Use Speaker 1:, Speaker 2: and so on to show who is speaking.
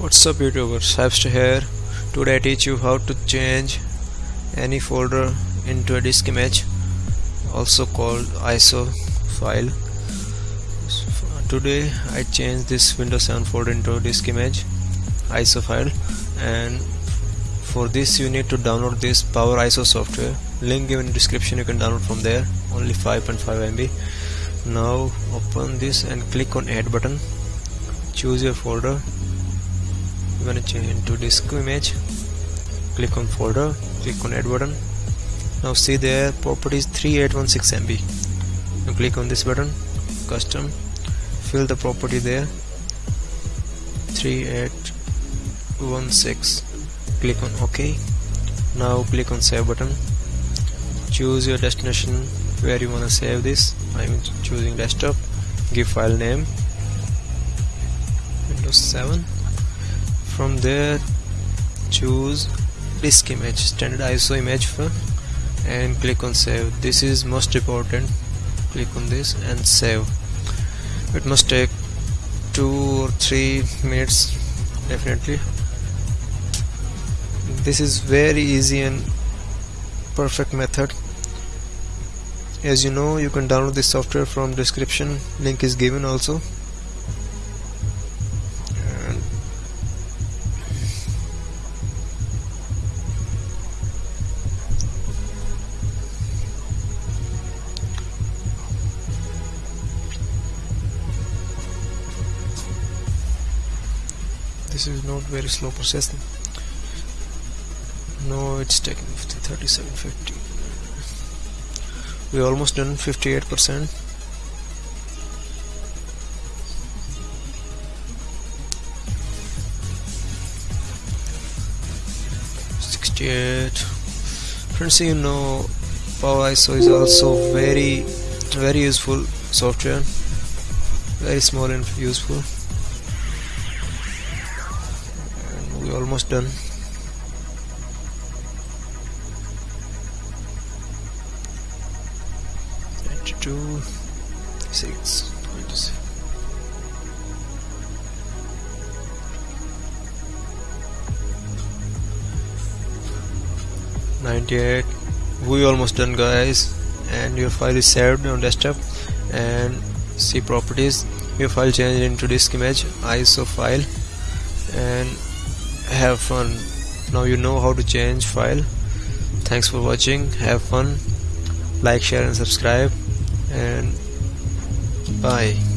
Speaker 1: What's up youtubers, Hypester here. Today I teach you how to change any folder into a disk image also called ISO file. Today I changed this Windows 7 folder into a disk image ISO file and for this you need to download this Power ISO software. Link given in description you can download from there. Only 5.5 MB now open this and click on add button. Choose your folder I'm gonna change into disk image? Click on folder click on add button. Now see there properties 3816 MB now click on this button custom. Fill the property there. 3816 click on ok. Now click on save button. Choose your destination where you want to save this. I'm choosing desktop. Give file name. Windows 7 from there choose disk image standard ISO image for and click on save. This is most important. Click on this and save. It must take two or three minutes definitely. This is very easy and perfect method. As you know you can download this software from description. Link is given also this is not very slow processing no it's taking 50 37 50 we almost done 58 percent Sixty-eight. Friends, you know, Power ISO is also very, very useful software. Very small and useful. We almost done. 92 6 98 we almost done guys. And your file is saved on desktop. And see properties. Your file changed into disk image ISO file. And have fun. Now you know how to change file. Thanks for watching. Have fun. Like share and subscribe. And bye